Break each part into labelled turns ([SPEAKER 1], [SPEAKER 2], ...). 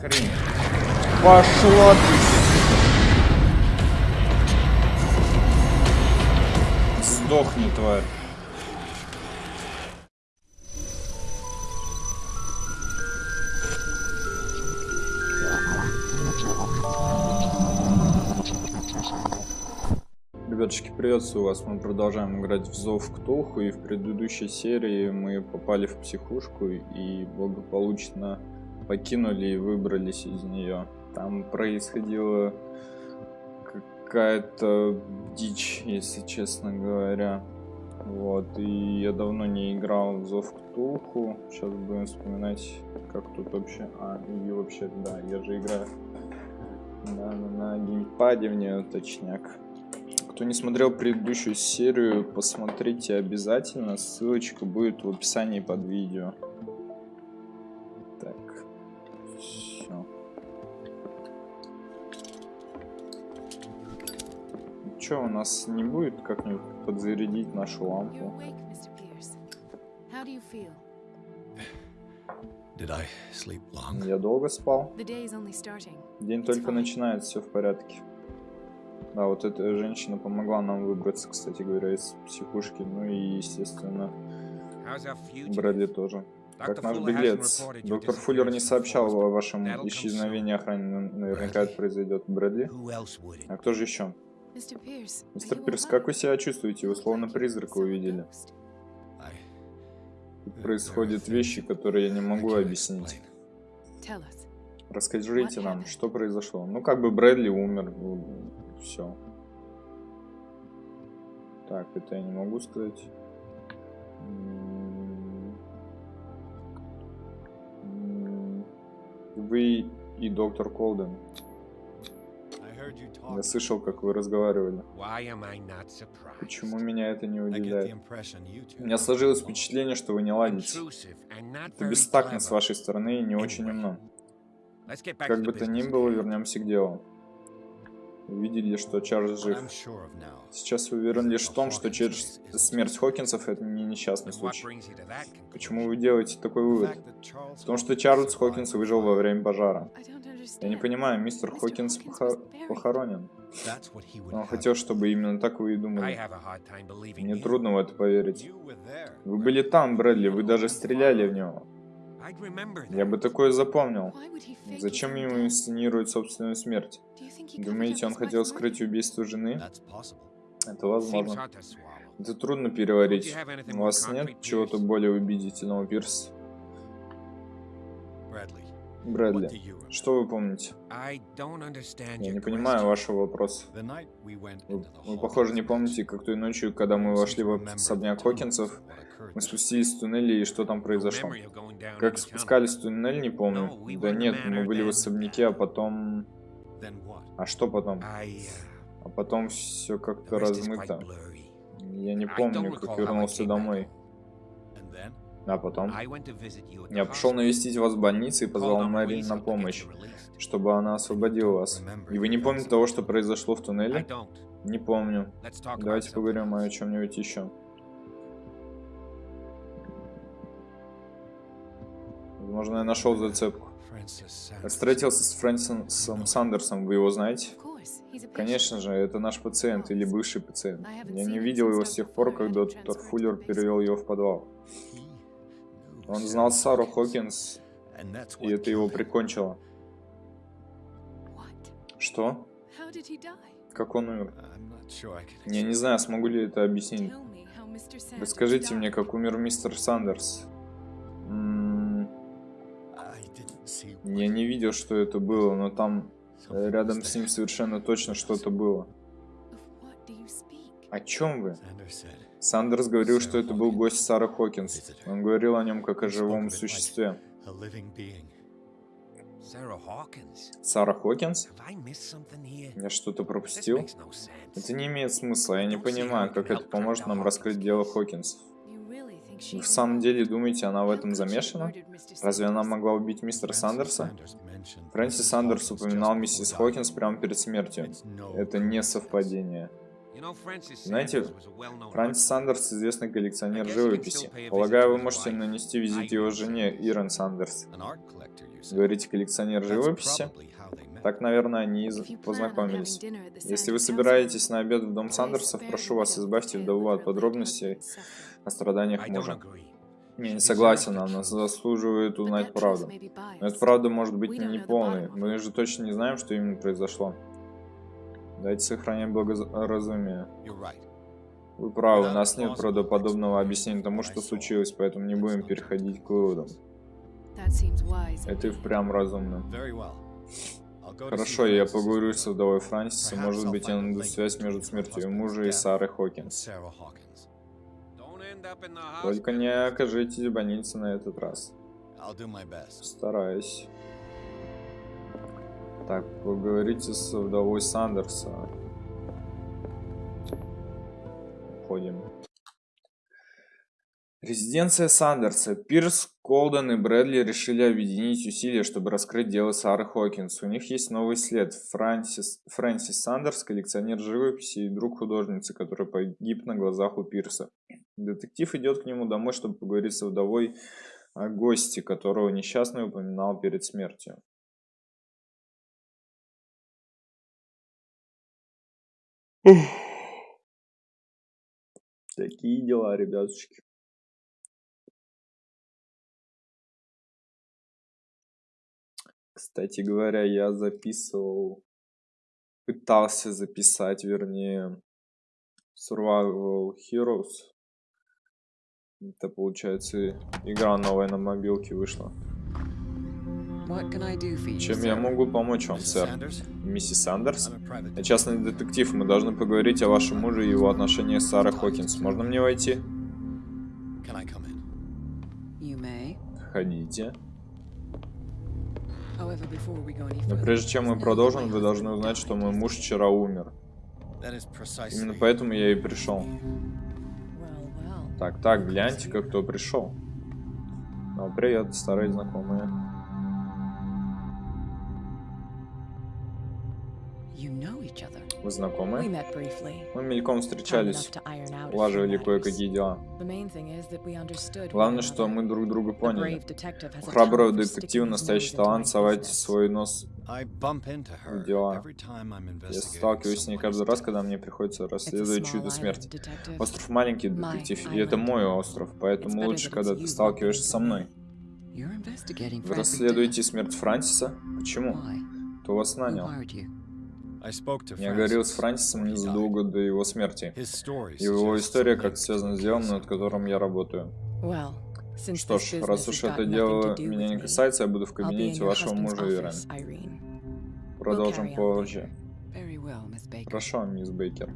[SPEAKER 1] хрень? Пошла ты! Сдохни, тварь. Ребятушки, приветствую вас. Мы продолжаем играть в Зов Ктулху. И в предыдущей серии мы попали в психушку и благополучно покинули и выбрались из нее. Там происходила какая-то дичь, если честно говоря. Вот, и я давно не играл в Зов Ктулху. Сейчас будем вспоминать, как тут вообще... А, и вообще, да, я же играю на, на, на геймпаде, мне точняк. Кто не смотрел предыдущую серию, посмотрите обязательно. Ссылочка будет в описании под видео. Все. Че, у нас не будет как-нибудь подзарядить нашу лампу? Я долго спал. День только начинается, все в порядке. Да, вот эта женщина помогла нам выбраться, кстати говоря, из психушки. Ну и, естественно, Брэдли тоже. Как наш беглец. Доктор Фуллер не сообщал о вашем исчезновении охраны. Наверняка это произойдет. Брэдли? А кто же еще? Мистер Пирс, как вы себя чувствуете? Вы словно призрака увидели. Тут происходят вещи, которые я не могу объяснить. Расскажите нам, что произошло. Ну, как бы Брэдли умер. Все. Так, это я не могу сказать. Вы и доктор Колден. Я слышал, как вы разговаривали. Почему меня это не удивляет? У меня сложилось впечатление, что вы не ладите. Это бестактно с вашей стороны и не очень умно. Как бы то ни было, вернемся к делу. Увидели, что Чарльз жив. Сейчас уверен лишь в том, что через смерть Хокинсов это не несчастный случай. Почему вы делаете такой вывод? В том, что Чарльз Хокинс выжил во время пожара. Я не понимаю, мистер Хокинс похо похоронен. Он хотел, чтобы именно так вы и думали. Мне трудно в это поверить. Вы были там, Брэдли, вы даже стреляли в него. Я бы такое запомнил. Зачем ему инсценировать собственную смерть? Думаете, он хотел скрыть убийство жены? Это возможно. Это трудно переварить. У вас нет чего-то более убедительного, Пирс? Брэдли, что вы помните? Я не понимаю вашего вопроса. Вы, вы, похоже, не помните, как той ночью, когда мы вошли в особняк Хокинсов, мы спустились в туннеле и что там произошло? Как спускались в туннель, не помню. Да нет, мы были в особняке, а потом... А что потом? А потом все как-то размыто. Я не помню, как вернулся домой. А потом? Я пошел навестить вас в больнице и позвал Мэри на помощь, чтобы она освободила вас. И вы не помните того, что произошло в туннеле? Не помню. Давайте поговорим о чем-нибудь еще. Возможно, я нашел зацепку. Я встретился с Фрэнсисом Сандерсом, вы его знаете? Конечно же, это наш пациент или бывший пациент. Я не видел его с тех пор, как доктор Фуллер перевел его в подвал. Он знал Сару Хокинс, и это его прикончило. Что? Как он умер? Я не знаю, смогу ли это объяснить. Расскажите мне, как умер мистер Сандерс. Я не видел, что это было, но там э, рядом с ним совершенно точно что-то было. О чем вы? Сандерс говорил, что это был гость Сары Хокинс. Он говорил о нем как о живом существе. Сара Хокинс? Я что-то пропустил? Это не имеет смысла, я не понимаю, как это поможет нам раскрыть дело Хокинсов. В самом деле думаете, она в этом замешана? Разве она могла убить мистера Сандерса? Фрэнсис Сандерс упоминал миссис Хокинс прямо перед смертью. Это не совпадение. Знаете, Фрэнсис Сандерс известный коллекционер живописи. Полагаю, вы можете нанести визит его жене Ирен Сандерс. Говорите, коллекционер живописи? Так, наверное, они познакомились. Если вы собираетесь на обед в дом Сандерсов, прошу вас, избавьте вдову от подробностей о страданиях мужа. Я не согласен, она заслуживает узнать правду. Но эта правда может быть не полной. Мы же точно не знаем, что именно произошло. Давайте сохранять благоразумие. Вы правы, у нас нет правдоподобного объяснения тому, что случилось, поэтому не будем переходить к выводам. Это и впрямь разумно. Хорошо, я поговорю с вдовой Франсиса, может быть, я найду связь между смертью мужа и Сары Хокинс. Только не окажитесь в больнице на этот раз. Стараюсь. Так, поговорите с вдовой Сандерса. Уходим. Резиденция Сандерса. Пирс, Колден и Брэдли решили объединить усилия, чтобы раскрыть дело Сары Хокинс. У них есть новый след. Фрэнсис, Фрэнсис Сандерс, коллекционер живописи и друг художницы, который погиб на глазах у Пирса. Детектив идет к нему домой, чтобы поговорить с вдовой о гости, которого несчастный упоминал перед смертью. Такие дела, ребятушки. Кстати говоря, я записывал, пытался записать, вернее, Survival Heroes. Это получается игра новая на мобилке вышла. Чем я могу помочь вам, сэр? Миссис Сандерс? Я частный детектив, мы должны поговорить о вашем муже и его отношениях с Сарой Хокинс. Можно мне войти? Ходите. Но прежде чем мы продолжим, вы должны узнать, что мой муж вчера умер. Именно поэтому я и пришел. Так, так, гляньте-ка, кто пришел. Ну, привет, старые знакомые. Вы знакомы? Мы мельком встречались, улаживали кое-какие дела. Главное, что мы друг друга поняли. У храброго детектива настоящий талант совать свой нос в дела. Я сталкиваюсь с ней каждый раз, когда мне приходится расследовать чудо смерти. Остров маленький, детектив, и это мой остров, поэтому лучше, когда ты сталкиваешься со мной. Вы расследуете смерть Франсиса? Почему? Кто вас нанял? Я говорил с Франсисом незадолго до его смерти. Его история как связана с делом, над которым я работаю. Что ж, раз уж это дело меня не касается, я буду в кабинете вашего мужа, Ирен. Продолжим позже. Хорошо, мисс Бейкер.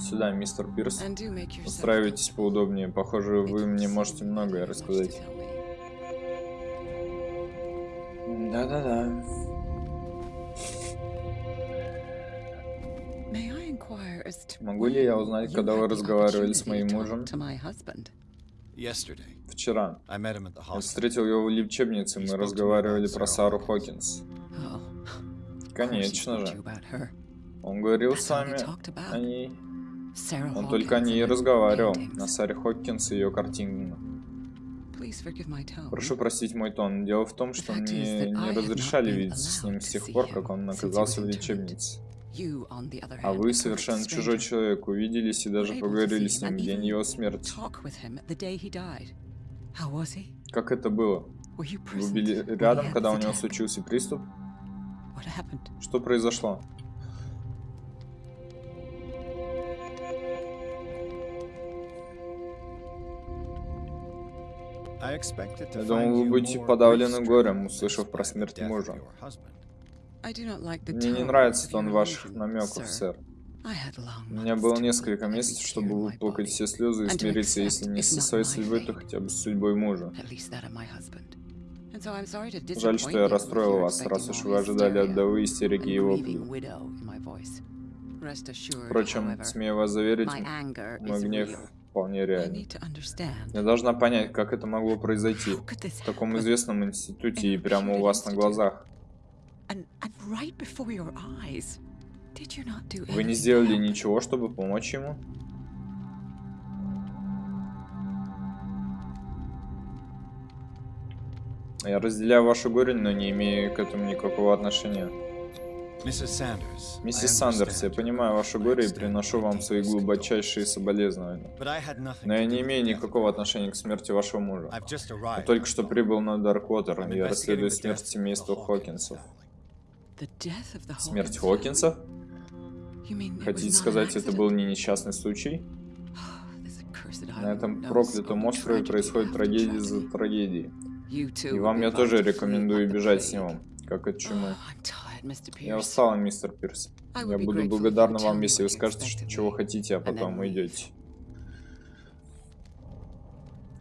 [SPEAKER 1] Сюда, мистер Пирс. Устраивайтесь поудобнее. Похоже, вы мне можете многое рассказать. Да-да-да. Могу ли я узнать, когда вы разговаривали с моим мужем? Вчера. Я встретил его в лечебнице, мы разговаривали про Сару Хокинс. Oh, Конечно же. Он говорил с вами о ней. Он только о ней и разговаривал, на Саре Хокинс и ее картинах. Прошу простить мой тон. Дело в том, что мне не разрешали видеться с ним с тех пор, как он оказался в лечебнице. А вы совершенно чужой человек, увиделись и даже поговорили с ним в день его смерти. Как это было? Вы были рядом, когда у него случился приступ? Что произошло? Я думал, вы будете подавлены горем, услышав про смерть мужа. Мне не нравится тон ваших намеков, сэр. У меня было несколько месяцев, чтобы выплакать все слезы и смириться, если не со своей судьбой, то хотя бы с судьбой мужа. Жаль, что я расстроил вас, раз уж вы ожидали от Давы истерики и вопли. Впрочем, смею вас заверить, мой гнев вполне реален. Я должна понять, как это могло произойти, в таком известном институте и прямо у вас на глазах. Вы не сделали ничего, чтобы помочь ему? Я разделяю ваше горе, но не имею к этому никакого отношения. Миссис Сандерс, я понимаю ваше горе и приношу вам свои глубочайшие соболезнования. Но я не имею никакого отношения к смерти вашего мужа. Я только что прибыл на Дарквотер, и я расследую смерть семейства Хокинсов. Смерть Хокинсов? Хотите сказать, это был не несчастный случай? На этом проклятом острове происходит трагедия за трагедией. И вам я тоже рекомендую бежать с него, как от чумы. Я устала, мистер Пирс. Я буду благодарна вам, если вы скажете, что, чего хотите, а потом уйдете.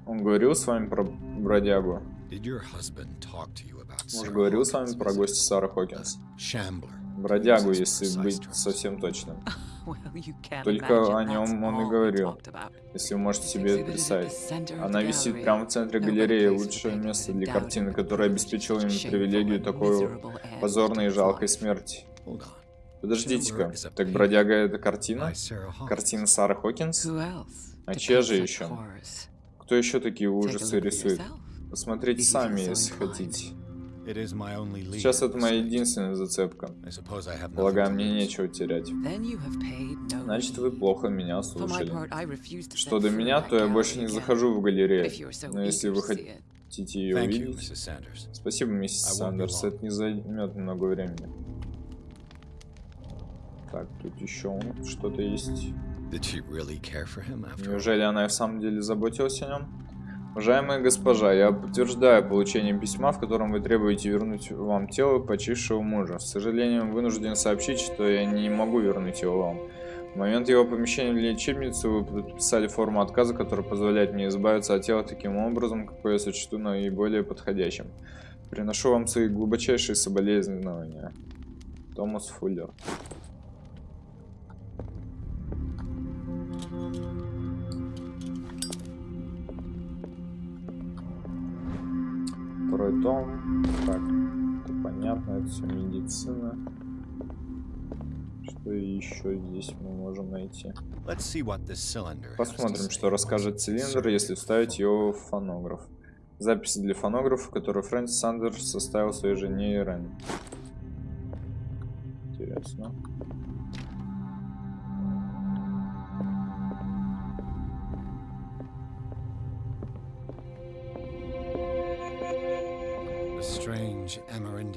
[SPEAKER 1] Он говорил с вами про бродягу? Муж говорил с вами про гостя Сары Хокинс? Бродягу, если быть совсем точным. Только о нем он и говорил, если вы можете себе это представить. Она висит прямо в центре галереи, лучшее место для картины, которое обеспечило им привилегию такой позорной и жалкой смерти. Подождите-ка, так бродяга это картина? Картина Сары Хокинс? А чья же еще? Кто еще такие ужасы рисует? Посмотрите сами, если хотите. Сейчас это моя единственная зацепка. Полагаю, мне нечего терять. Значит, вы плохо меня слушали. Что до меня, то я больше не захожу в галерею. Но если вы хотите ее увидеть... Спасибо, миссис Сандерс, это не займет много времени. Так, тут еще что-то есть. Неужели она и в самом деле заботилась о нем? Уважаемая госпожа, я подтверждаю получение письма, в котором вы требуете вернуть вам тело почившего мужа. К сожалению, вынужден сообщить, что я не могу вернуть его вам. В момент его помещения в лечебницу вы подписали форму отказа, которая позволяет мне избавиться от тела таким образом, какой я сочту наиболее подходящим. Приношу вам свои глубочайшие соболезнования. Томас Фуллер. Второй том. Так, это понятно, это все медицина. Что еще здесь мы можем найти? Посмотрим, что расскажет цилиндр, если вставить его в фонограф. Записи для фонографа, которую Фрэнсис Сандерс составил своей жене Ирен. Интересно.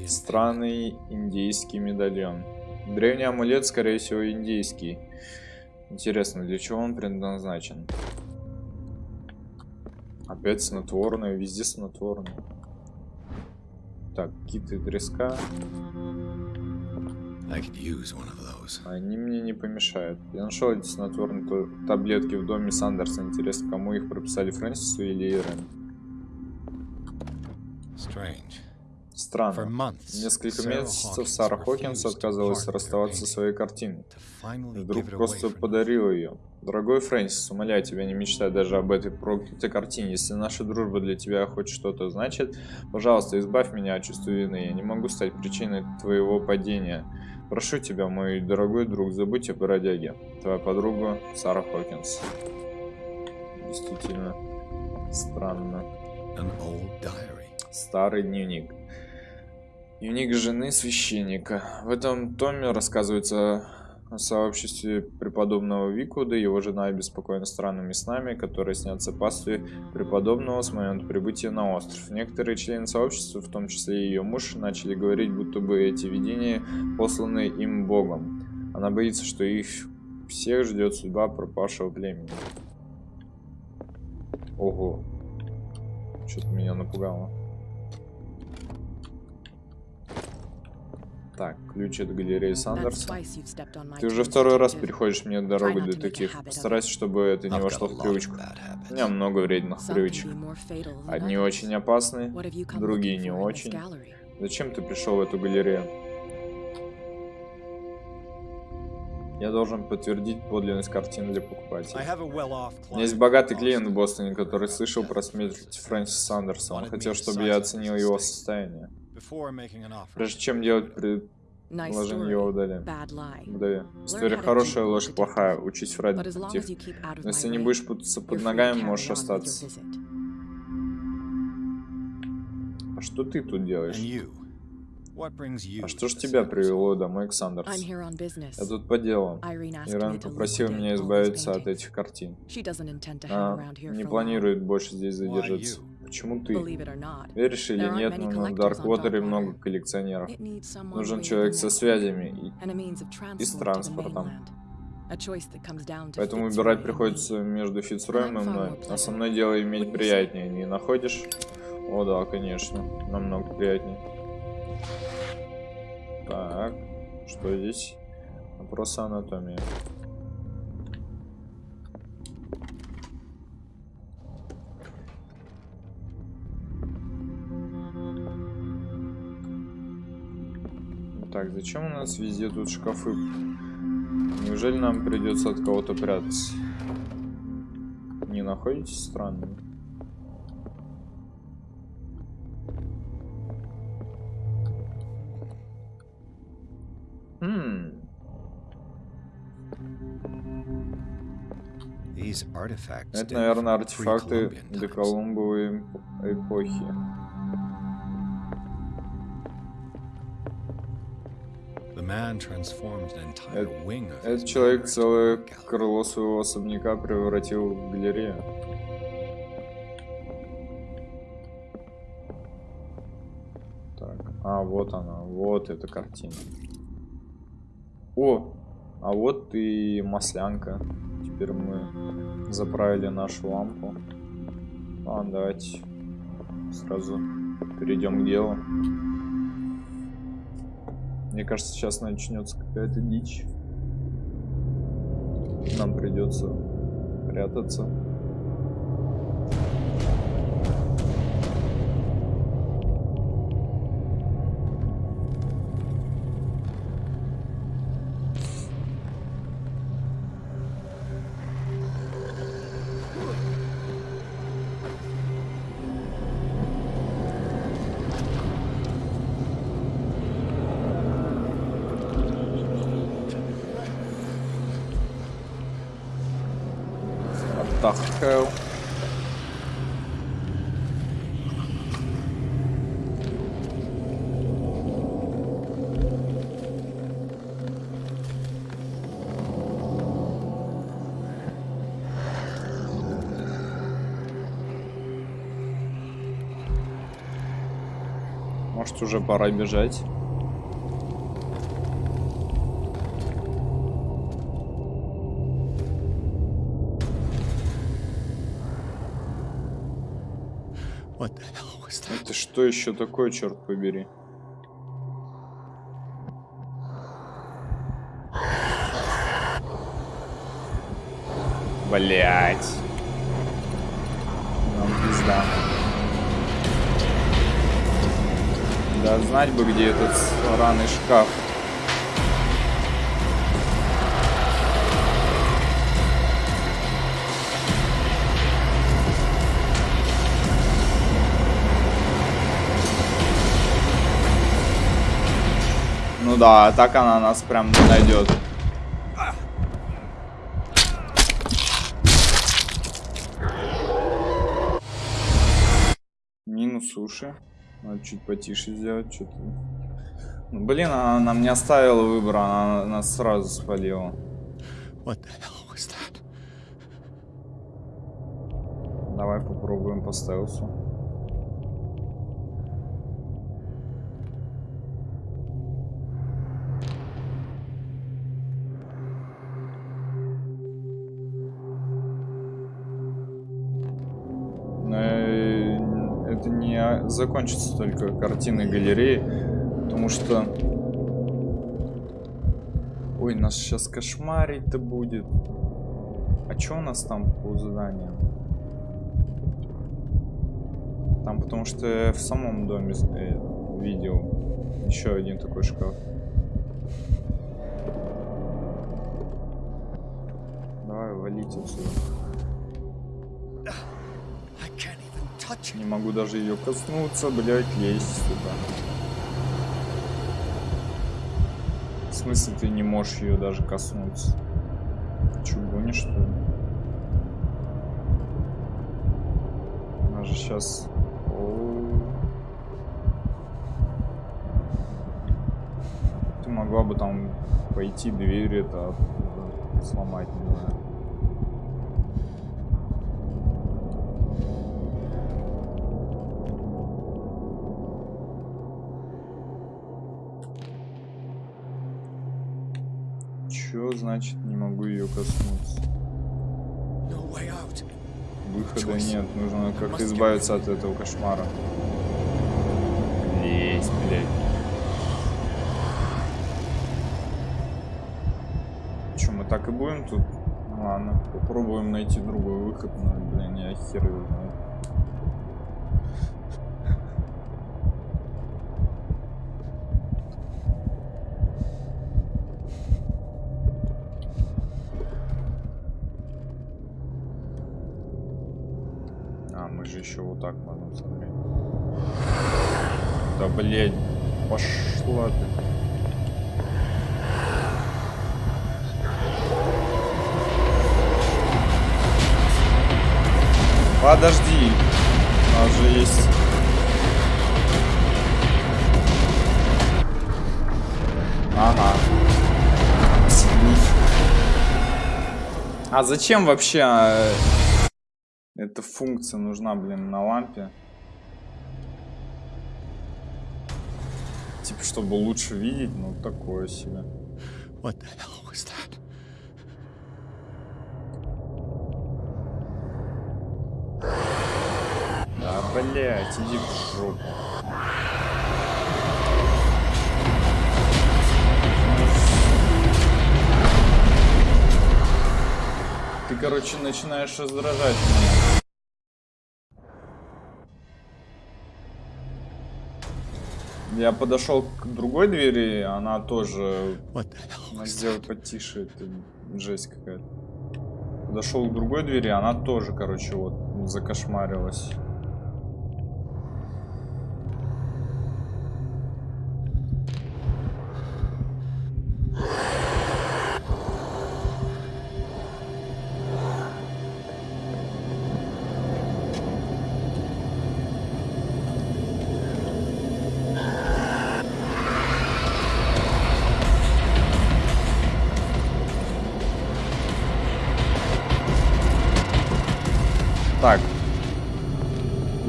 [SPEAKER 1] Странный индийский медальон. Древний амулет, скорее всего, индийский. Интересно, для чего он предназначен? Опять снотворное, везде снотворное. Так, киты треска. Они мне не помешают. Я нашел эти снотворные таблетки в доме Сандерса. Интересно, кому их прописали, Фрэнсису или Ирен? Strange. Странно. Несколько месяцев Сара Хокинс отказывалась расставаться со своей картиной. Вдруг просто подарила ее. Дорогой Фрэнсис, умоляю тебя, не мечтай даже об этой проклятой картине. Если наша дружба для тебя хоть что-то значит, пожалуйста, избавь меня от чувства вины. Я не могу стать причиной твоего падения. Прошу тебя, мой дорогой друг, забудь о бродяге. Твоя подруга Сара Хокинс. Действительно странно. Старый дневник. Дневник жены священника. В этом томе рассказывается о сообществе преподобного Викуда, его жена обеспокоена странными снами, которые снятся пастве преподобного с момента прибытия на остров. Некоторые члены сообщества, в том числе и ее муж, начали говорить, будто бы эти видения посланы им Богом. Она боится, что их всех ждет судьба пропавшего племени. Ого. Что-то меня напугало. Так, ключ от галереи Сандерса. Ты уже второй раз переходишь мне дорогу, детектив. Постарайся, чтобы это не вошло в привычку. У меня много вредных привычек. Одни очень опасные, другие не очень. Зачем ты пришел в эту галерею? Я должен подтвердить подлинность картины для покупателя. У меня есть богатый клиент в Бостоне, который слышал про смерть Фрэнсиса Сандерса. Он хотел, чтобы я оценил его состояние. Прежде чем делать Положение его удали. Вдове. История хорошая, ложь плохая. Учись врать, детектив. Но если не будешь путаться под ногами, можешь остаться. А что ты тут делаешь? А что ж тебя привело домой, Ксандерс? Я тут по делу. Иран попросил меня избавиться от этих картин. А, не планирует больше здесь задержаться. Почему ты? Веришь или нет, но на Дарквотере много коллекционеров. Нужен человек со связями и, и с транспортом. Поэтому выбирать приходится между Фицроем и мной. А со мной дело иметь приятнее, не находишь? О да, конечно, намного приятнее. Так, что здесь? Вопрос анатомии. Так, зачем у нас везде тут шкафы? Неужели нам придется от кого-то прятаться? Не находите странным? Это, наверное, артефакты доколумбовой эпохи. Этот человек целое крыло своего особняка превратил в галерею. Так, а вот она, вот эта картина. О, а вот и маслянка. Теперь мы заправили нашу лампу. А, давайте сразу перейдем к делу. Мне кажется, сейчас начнется какая-то дичь. Нам придется прятаться. Может уже пора бежать? Это что еще такое, черт побери? Блять. Да знать бы, где этот сраный шкаф. Ну да, так она нас прям не найдет. Минус уши. Надо чуть потише сделать, что-то. Ну, блин, она нам не оставила выбора, она нас сразу спалила. Давай попробуем по стелсу. Закончится только картины галереи, потому что... Ой, нас сейчас кошмарить-то будет. А что у нас там по заданиям? Там потому что я в самом доме э, видел еще один такой шкаф. Давай, валите отсюда. Не могу даже ее коснуться, блять, лезть сюда. смысле ты не можешь ее даже коснуться? Че, гонишь, что ли? Она же сейчас... Ты могла бы там пойти дверь это сломать, не знаю. Значит не могу ее коснуться? Выхода нет, нужно как-то избавиться от этого кошмара. Есть, блядь. Че, мы так и будем тут? Ладно, попробуем найти другой выход, но, блин, я хер его знаю. Еще вот так можем смотреть. Да блять, пошла ты. Подожди. У нас же есть... Ага. А зачем вообще э, функция нужна, блин, на лампе. Типа, чтобы лучше видеть, ну, такое себе. What the hell was that? Да, блядь, иди в жопу. Ты, короче, начинаешь раздражать меня. Я подошел к другой двери, она тоже... Она сделай потише, это жесть какая-то. Подошел к другой двери, она тоже, короче, вот закошмарилась.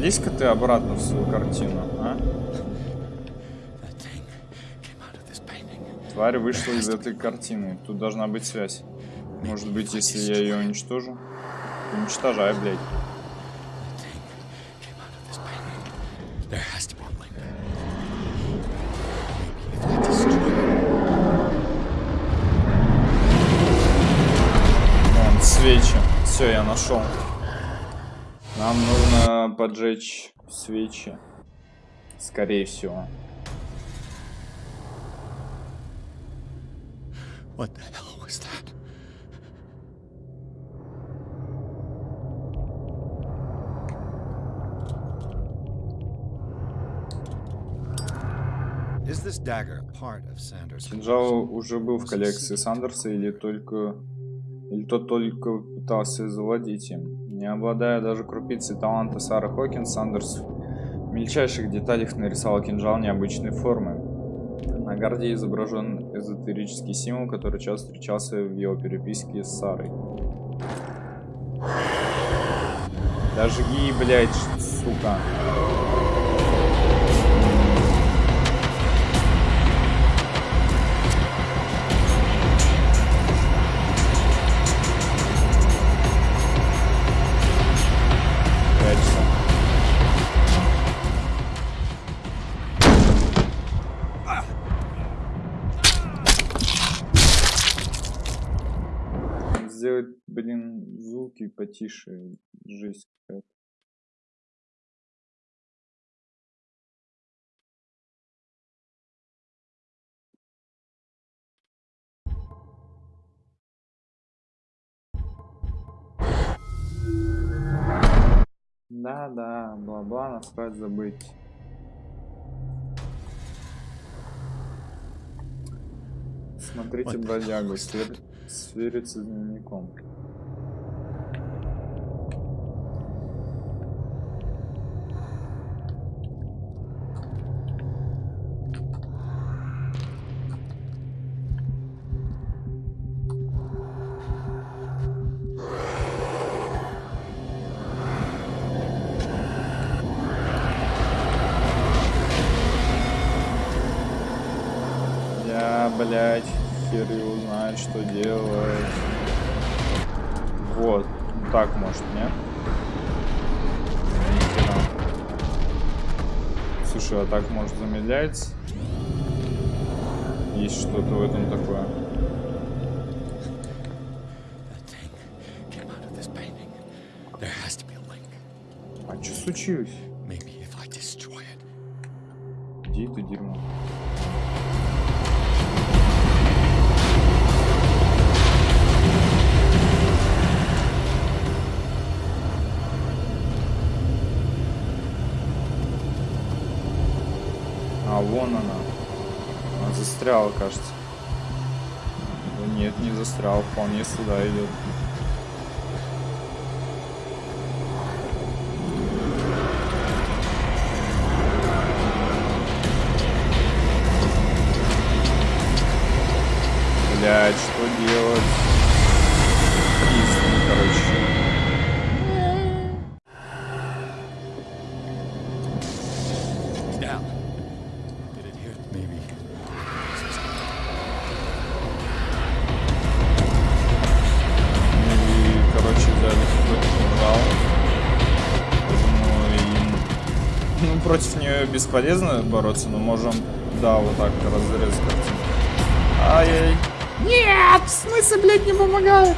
[SPEAKER 1] Влезь-ка ты обратно в свою картину, а? Тварь вышла из этой картины. Тут должна быть связь. Может быть, если я ее уничтожу? Уничтожай, блядь. Вон, свечи. Все, я нашел. Поджечь свечи. Скорее всего. What the hell was that? Кинжал уже был в коллекции Сандерса или только или тот только пытался завладеть им. Не обладая даже крупицей таланта Сары Хокинс, Сандерс в мельчайших деталях нарисовал кинжал необычной формы. На гарде изображен эзотерический символ, который часто встречался в его переписке с Сарой. Даже и, блядь, сука. потише, жесть какая-то. Да, да, бла-бла, насрать забыть. Смотрите, бродягу, свер... свериться с дневником. Слушай, а так может замедляется? Есть что-то в этом такое. А что случилось? Где это дерьмо? Застряла, кажется. Да нет, не застрял, вполне сюда идет. Блять, что делать? Бесполезно бороться, но можем, да, вот так разрезать. Ай-яй. Нет, в смысле, блядь, не помогает?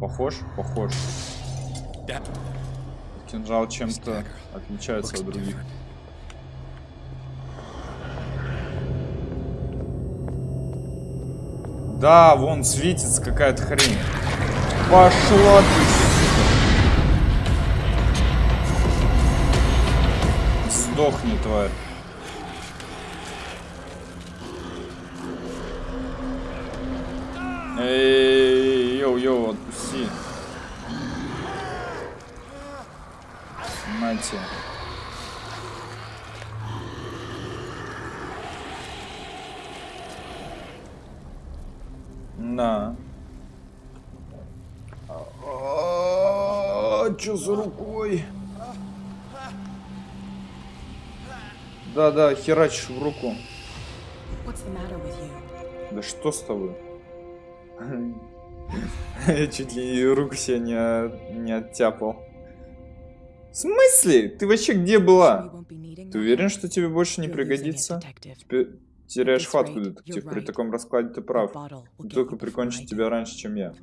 [SPEAKER 1] Похож? Похож. Кинжал чем-то отличается от других. Да, вон светится какая-то хрень. Пошла ты, Сдохни, тварь. Йоу-йоу, отпусти. Нате. На. А, Что за рукой? Да-да, херачишь в руку. Да что с тобой? Я чуть ли руку себе не, не оттяпал. В смысле? Ты вообще где была? Ты уверен, что тебе больше не пригодится? Теперь теряешь хватку, детектив. При таком раскладе ты прав. Только прикончит тебя раньше, чем я.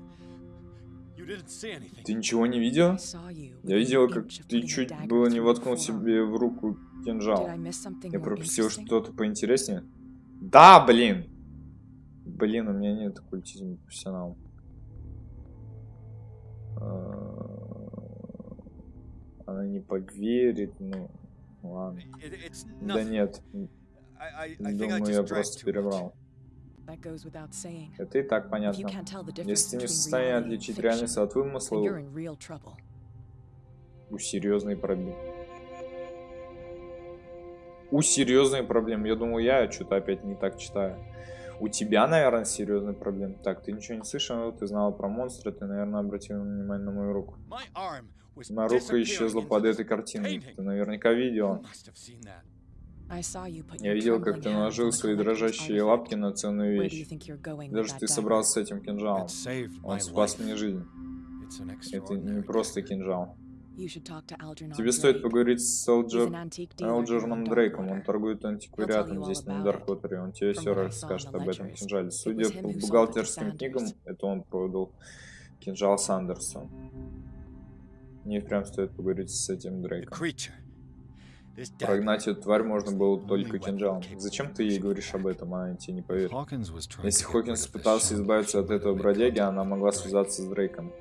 [SPEAKER 1] Ты ничего не видел? Я видел, как ты чуть было не воткнул себе в руку кинжал. Я пропустил что-то поинтереснее? Да, блин! Блин, у меня нет оккультизма профессионал. А, она не поверит, ну, ладно. Да нет. Думаю, я просто перебрал. Это и так понятно. Если ты не в состоянии отличить реальность от вымысла, у серьезные проблемы. У серьезные проблемы. Я думаю, я что-то опять не так читаю. У тебя, наверное, серьезные проблемы. Так, ты ничего не слышал, ты знала про монстра, ты, наверное, обратил внимание на мою руку. Моя рука исчезла под этой картиной. Ты наверняка видел. Я видел, как ты наложил свои дрожащие лапки на ценную вещь. Даже ты собрался с этим кинжалом. Он спас мне жизнь. Это не просто кинжал. Тебе стоит поговорить с Элджер... Элджерном Дрейком. Он торгует антиквариатом здесь на Даркотере. Он тебе все расскажет об этом кинжале. Судя по бухгалтерским книгам, это он продал кинжал Сандерсу. Мне прям стоит поговорить с этим Дрейком. Прогнать эту тварь можно было только кинжалом. Зачем ты ей говоришь об этом, она тебе не поверит? Если Хокинс пытался избавиться от этого бродяги, она могла связаться с Дрейком.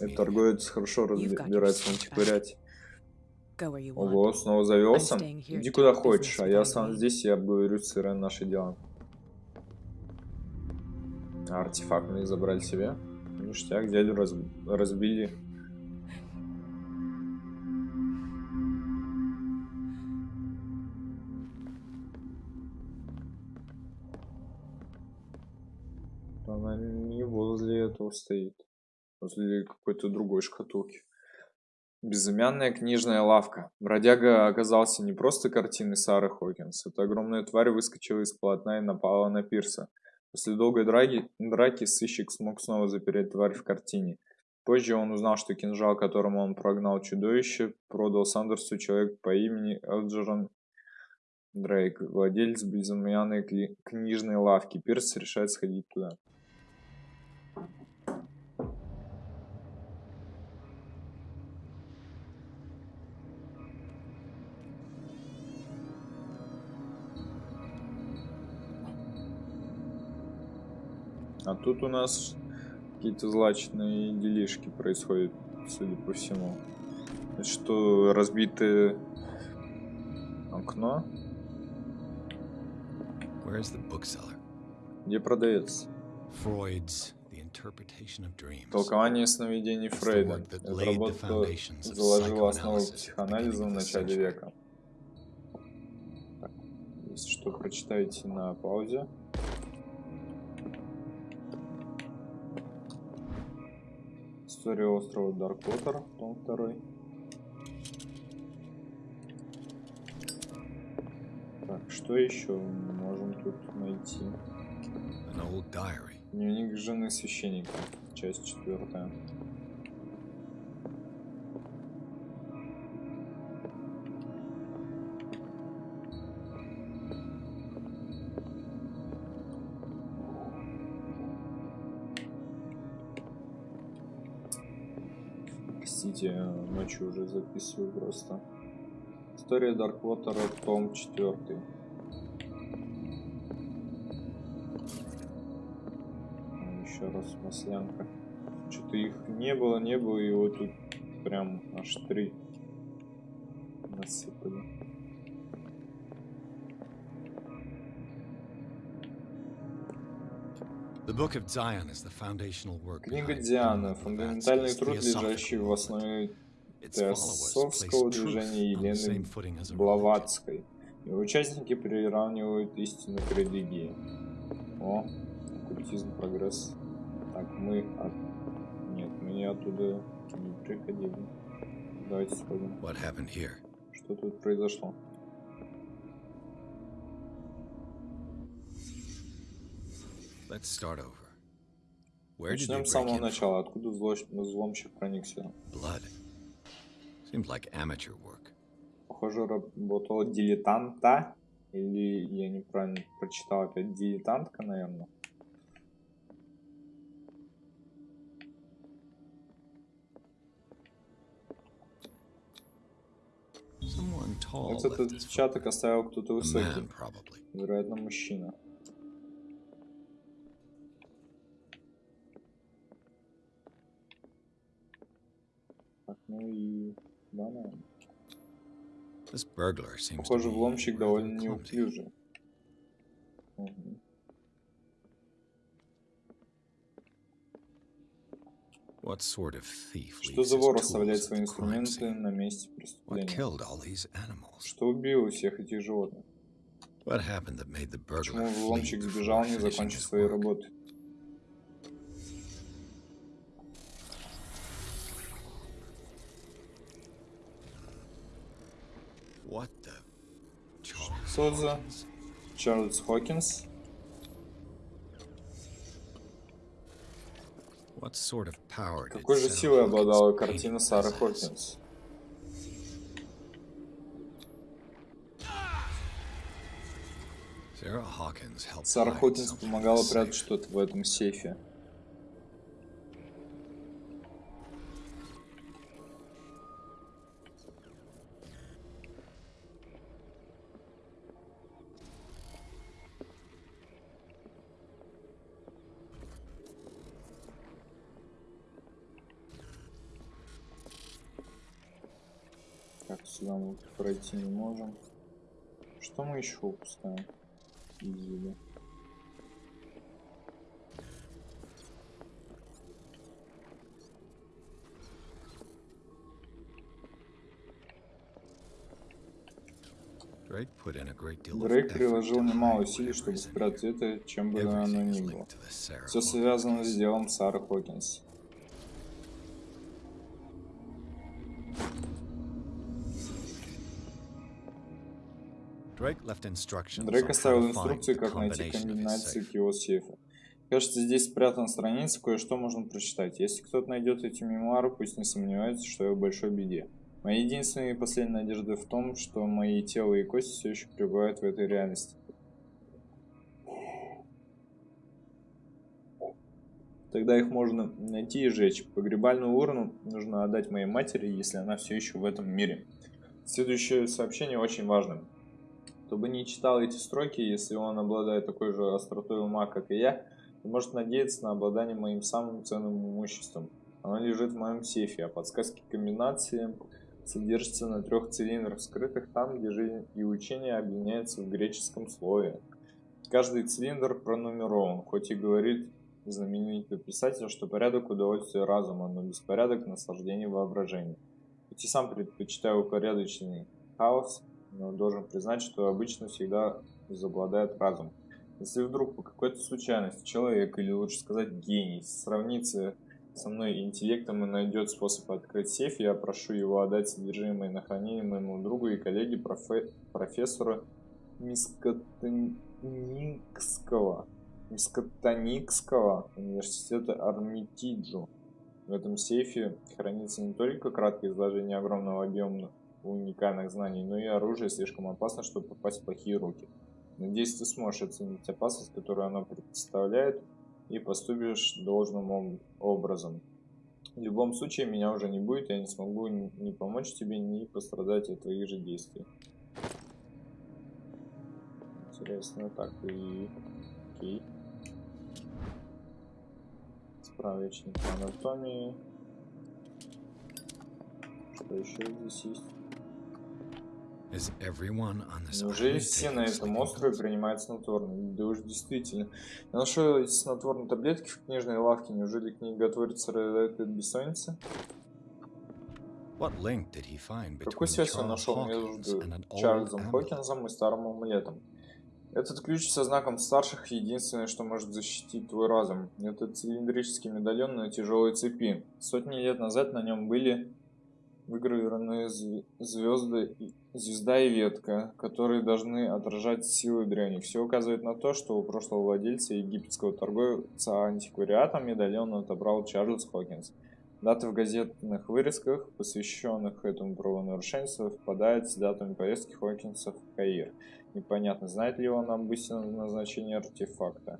[SPEAKER 1] Этот торговец хорошо разбирается в антиквариате. Ого, снова завелся? Иди куда хочешь, а я сам здесь и обговорю с Ирен наши дела. Артефакт мы забрали себе. Ништяк, дядю раз... разбили. Этого стоит. Возле какой-то другой шкатулки. Безымянная книжная лавка. Бродяга оказался не просто картиной Сары Хокинс. Эта огромная тварь выскочила из полотна и напала на Пирса. После долгой драки, драки сыщик смог снова запереть тварь в картине. Позже он узнал, что кинжал, которым он прогнал чудовище, продал Сандерсу человек по имени Элджерон Дрейк, владелец безымянной книжной лавки. Пирс решает сходить туда. А тут у нас какие-то злачные делишки происходят, судя по всему. Это что, разбитое окно? Где продавец? Freud's Толкование сновидений Фрейда. Эта работа заложила основу психоанализа в начале века. Так, если что, прочитайте на паузе. История острова Дарквотер, том 2. Так, что еще мы можем тут найти? Дневник жены священника, часть четвертая. Простите, ночью уже записываю просто. История Дарквотера, том 4. Еще раз маслянка. Что-то их не было, не было, и вот тут прям аж три насыпали. Книга Диана – фундаментальный труд, лежащий в основе теософского движения Елены Блаватской. Его участники приравнивают истину к религии. О, оккультизм, прогресс. Так, мы от... Нет, мы не оттуда не приходили. Давайте сходим. Что тут произошло? Начнем с самого начала. Откуда взломщик проникся? Похоже, работала дилетанта. Или я неправильно прочитал опять дилетантка, наверное. Этот отпечаток оставил кто-то высокий. Вероятно, мужчина. Ну и... Наверное. Похоже, взломщик довольно неуклюжий. Угу. Что за вор оставляет свои инструменты на месте преступления? Что убило всех этих животных? Почему взломщик сбежал, не закончив своей работы? Что за Чарльз Хокинс? Какой же силой обладала картина Сары Хокинс? Сара Хокинс помогала прятать что-то в этом сейфе. Сюда мы пройти не можем. Что мы еще упускаем? Изи, Дрейк приложил немало усилий, чтобы спрятать это, чем бы оно ни было. Все связано с делом Сары Хокинс. Дрейк оставил инструкции, как найти комбинации к его сейфу. Кажется, здесь спрятана страница, кое-что можно прочитать. Если кто-то найдет эти мемуары, пусть не сомневается, что я в большой беде. Моя единственная и последняя надежда в том, что мои тело и кости все еще пребывают в этой реальности. Тогда их можно найти и сжечь. Погребальную урну нужно отдать моей матери, если она все еще в этом мире. Следующее сообщение очень важно. Кто бы не читал эти строки, если он обладает такой же остротой ума, как и я, то может надеяться на обладание моим самым ценным имуществом. Оно лежит в моем сейфе, а подсказки комбинации содержится на трех цилиндрах, скрытых там, где жизнь и учение объединяются в греческом слове. Каждый цилиндр пронумерован, хоть и говорит знаменитый писатель, что порядок удовольствия разума, но беспорядок наслаждения воображения. Хоть и сам предпочитаю упорядоченный хаос, но должен признать, что обычно всегда возобладает разум. Если вдруг по какой-то случайности человек, или лучше сказать гений, сравнится со мной интеллектом и найдет способ открыть сейф, я прошу его отдать содержимое на хранение моему другу и коллеге профе профессору Мискотоникского, Мискотоникского университета Армитиджу. В этом сейфе хранится не только краткое изложение огромного объема уникальных знаний, но и оружие слишком опасно, чтобы попасть в плохие руки. Надеюсь, ты сможешь оценить опасность, которую оно представляет, и поступишь должным образом. В любом случае, меня уже не будет, я не смогу ни помочь тебе, ни пострадать от твоих же действий. Интересно, так и... Окей. Справочник анатомии. Что еще здесь есть? Неужели все на этом острове принимают снотворные? Да уж действительно. Я нашел эти снотворные таблетки в книжной лавке. Неужели книготворец страдает от бессонницы? Какую связь он нашел между Чарльзом Хокинзом и старым амулетом? Этот ключ со знаком старших единственное, что может защитить твой разум. Это цилиндрический медальон на тяжелой цепи. Сотни лет назад на нем были выгравированы звезды, звезда и ветка, которые должны отражать силы древних. Все указывает на то, что у прошлого владельца египетского торговца антиквариатом медальон отобрал Чарльз Хокинс. Даты в газетных вырезках, посвященных этому правонарушению, совпадают с датами поездки Хокинса в Каир. Непонятно, знает ли он об истинном назначении артефакта.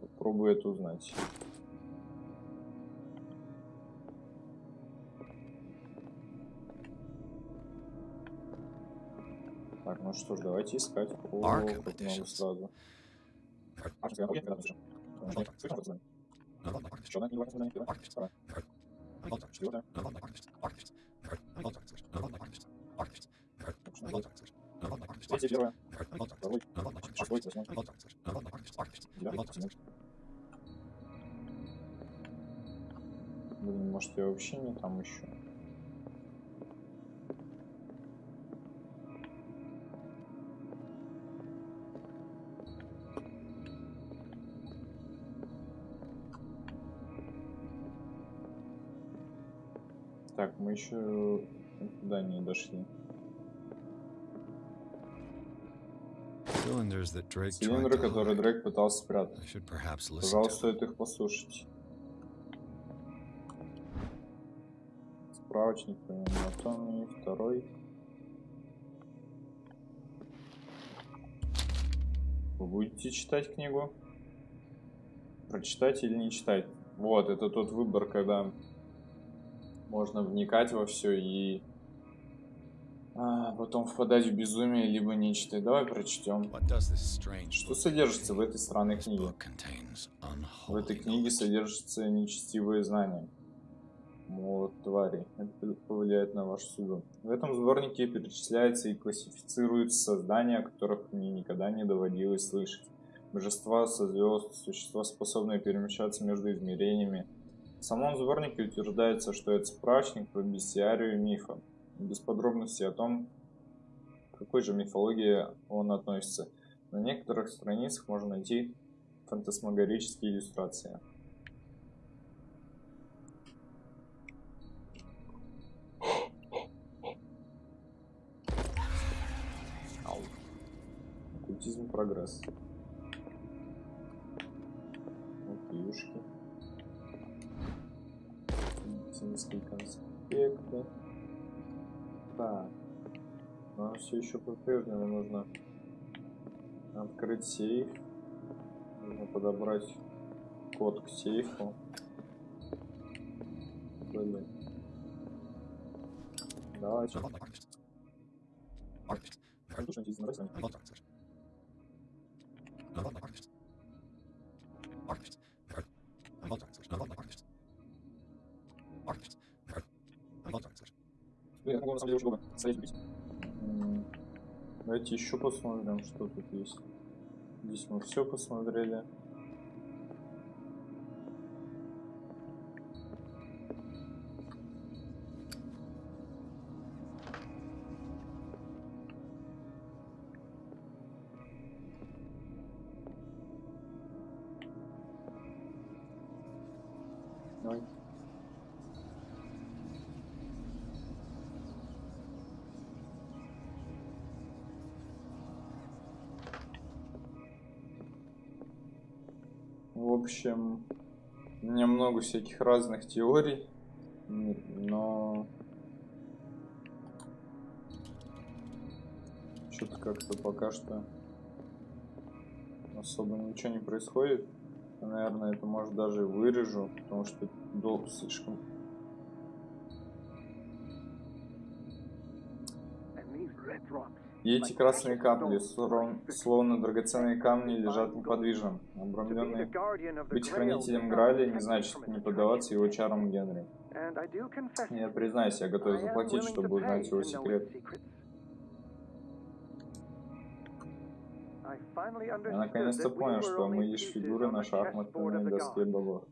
[SPEAKER 1] Попробую это узнать. Ну что ж, давайте искать по крупному сразу. Блин, может я вообще не там еще? Так, мы еще туда не дошли. Цилиндры, которые Дрейк пытался спрятать. Пожалуйста, стоит их послушать. Справочник по анатомии, второй. Вы будете читать книгу? Прочитать или не читать? Вот, это тот выбор, когда можно вникать во все и а, потом впадать в безумие, либо не читать. Давай прочтем. Что содержится в этой странной книге? В этой книге содержатся нечестивые знания. молот тварей. Это повлияет на вашу судьбу. В этом сборнике перечисляется и классифицируются создания, о которых мне никогда не доводилось слышать. Божества со звезд, существа, способные перемещаться между измерениями. В самом сборнике утверждается, что это справочник по бестиарию мифа. Без подробностей о том, к какой же мифологии он относится. На некоторых страницах можно найти фантасмагорические иллюстрации. Оккультизм прогресс. Окейшки. Медицинские конспекты. Так. Но все еще по-прежнему нужно открыть сейф. Нужно подобрать код к сейфу. Блин. Давайте. Я на самом деле очень долго стоять Давайте еще посмотрим, что тут есть. Здесь мы все посмотрели. Общем, у меня много всяких разных теорий, но что-то как-то пока что особо ничего не происходит. Наверное, это может даже вырежу, потому что долг слишком И эти красные капли, словно драгоценные камни, лежат неподвижно, обрамленные. Быть хранителем Граля не значит не поддаваться его чарам Генри. Я признаюсь, я готов заплатить, чтобы узнать его секрет. Я наконец-то понял, что мы лишь фигуры на шахматной доске богов.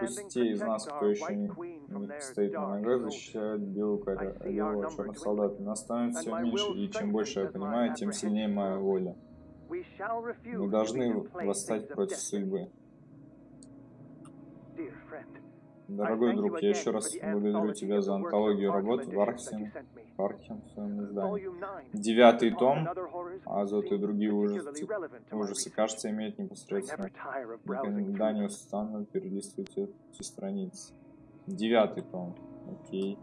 [SPEAKER 1] Пусть те из нас, кто еще не, стоит на ногах, защищают белую королеву черных солдат. Нас становится все меньше, и чем больше я понимаю, тем сильнее моя воля. Мы должны восстать против судьбы. Дорогой друг, я еще раз благодарю тебя за антологию работ в Архсен, Архенсовом издании. Девятый том, Азот и другие ужасы, ужасы кажется, имеет непосредственно. Никогда не устану перелистывать эти страницы. Девятый том, окей.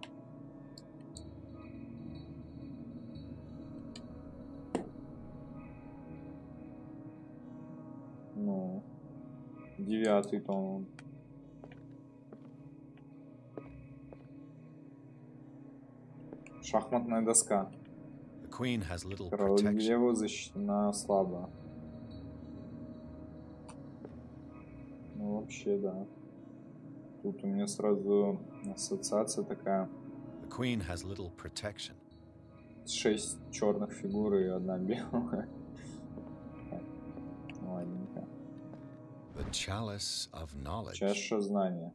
[SPEAKER 1] Ну, девятый том. Шахматная доска. Королева защищена слабо. Ну, вообще, да. Тут у меня сразу ассоциация такая. Шесть черных фигур и одна белая. Ладненько. Чаша знания.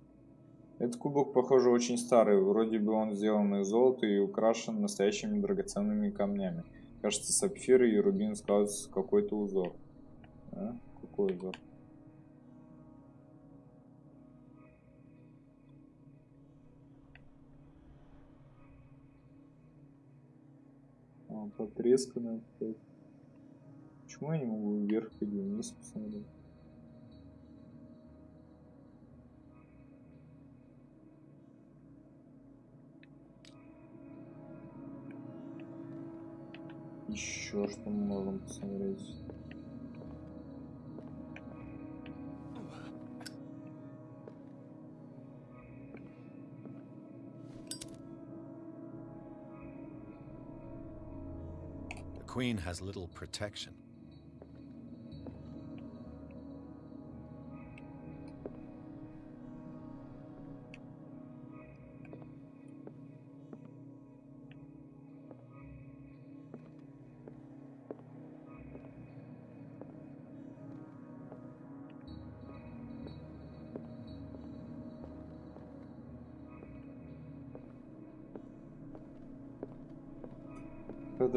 [SPEAKER 1] Этот кубок, похоже, очень старый. Вроде бы он сделан из золота и украшен настоящими драгоценными камнями. Кажется, сапфиры и рубин складываются какой-то узор. А? Какой узор? Потресканная. Почему я не могу вверх или вниз посмотреть? еще что мы можем посмотреть?
[SPEAKER 2] The queen has little protection.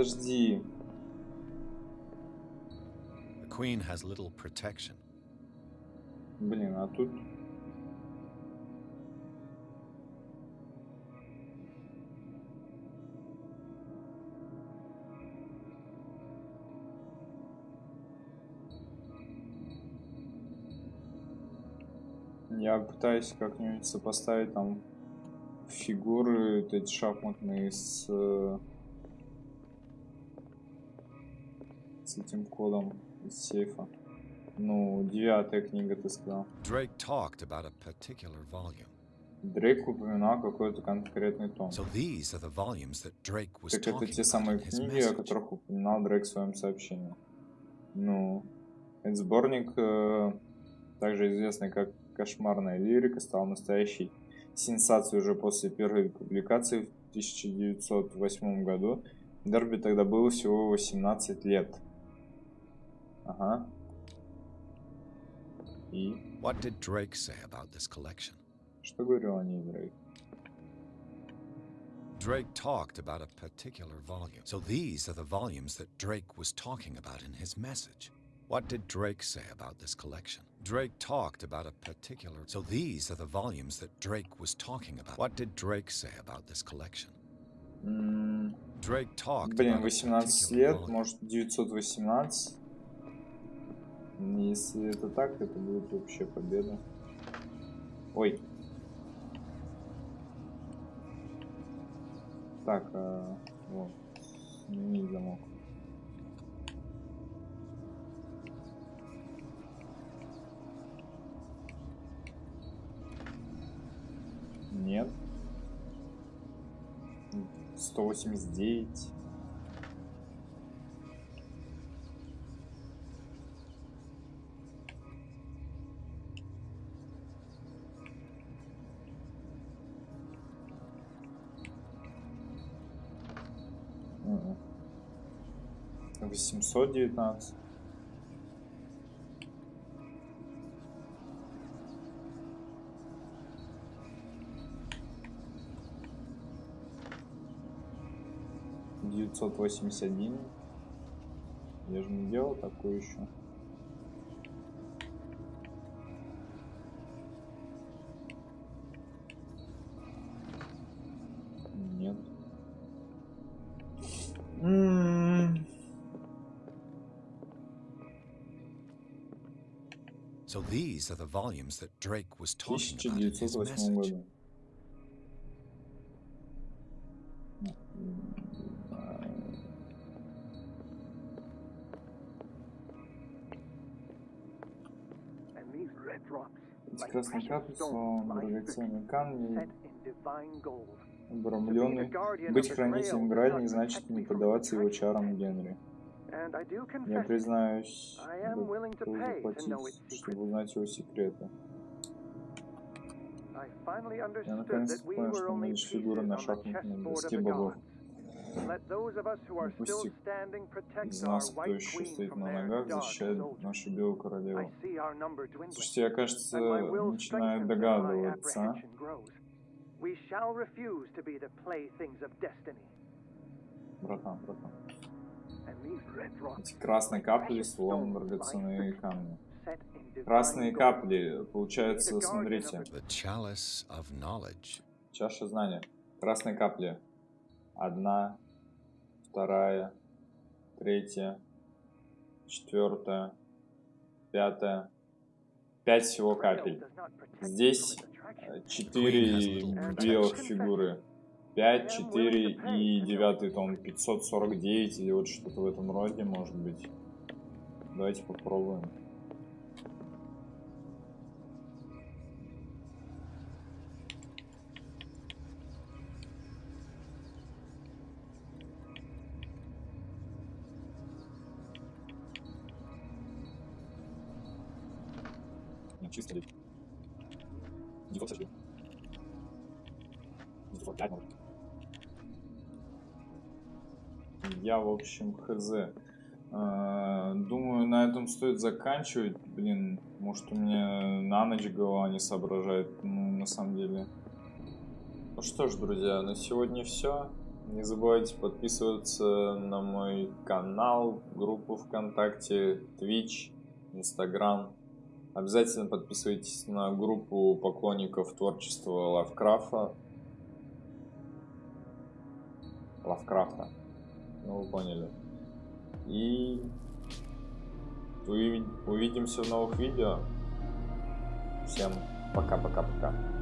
[SPEAKER 1] Подожди.
[SPEAKER 2] The queen has little protection.
[SPEAKER 1] Блин, а тут Я пытаюсь как-нибудь сопоставить там фигуры эти шахматные с, с этим кодом из сейфа. Ну, девятая книга, ты сказал.
[SPEAKER 2] Drake talked about a particular volume.
[SPEAKER 1] Дрейк упоминал какой-то конкретный том.
[SPEAKER 2] So these are the volumes that Drake was
[SPEAKER 1] так это те самые книги, о которых упоминал Дрейк в своем сообщении. Ну, этот сборник, э, также известный как «Кошмарная лирика», стал настоящей сенсацией уже после первой публикации в 1908 году. Дерби тогда было всего 18 лет. Ага. И?
[SPEAKER 2] What did Drake say about this collection?
[SPEAKER 1] Что говорил о ней Дрейк?
[SPEAKER 2] Drake talked about a particular volume. So these are the volumes that Drake was talking about in his message. What did Drake say about this collection? Drake talked about a particular... So these are the volumes that Drake was talking about. What did Drake say about this collection?
[SPEAKER 1] Mm.
[SPEAKER 2] Drake talked
[SPEAKER 1] Блин, 18 лет, может 918. Если это так, это будет вообще победа. Ой. Так, а, вот. Не замок. Нет. 189. Восемьсот девятнадцать. 981. Я же не делал такую еще.
[SPEAKER 2] So these are the volumes that Drake was talking about in his message.
[SPEAKER 1] Эти красные капли, словом, драгоценные камни, обрамленный. Быть хранителем Грааль не значит не поддаваться его чарам Генри. Я признаюсь, готов заплатить, чтобы узнать его секреты. Я наконец понял, что мы лишь фигуры на шахматной доске богов. Пусть из нас, кто еще стоит на ногах, защищает нашу белую королеву. Слушайте, я, кажется, начинаю догадываться. Братан, братан. Эти красные капли, словно драгоценные камни. Красные капли, получается, смотрите. Чаша знания. Красные капли. Одна, вторая, третья, четвертая, пятая. Пять всего капель. Здесь э, четыре белых фигуры. 5, 4 и 9 том 549 или вот что-то в этом роде может быть. Давайте попробуем. чисто ли. 900 905 может. Я, в общем, хз. А, думаю, на этом стоит заканчивать. Блин, может у меня на ночь голова не соображает. Ну, на самом деле. Ну что ж, друзья, на сегодня все. Не забывайте подписываться на мой канал, группу ВКонтакте, Twitch, Instagram. Обязательно подписывайтесь на группу поклонников творчества Лавкрафта. Лавкрафта. Ну, вы поняли. И увидимся в новых видео. Всем пока-пока-пока.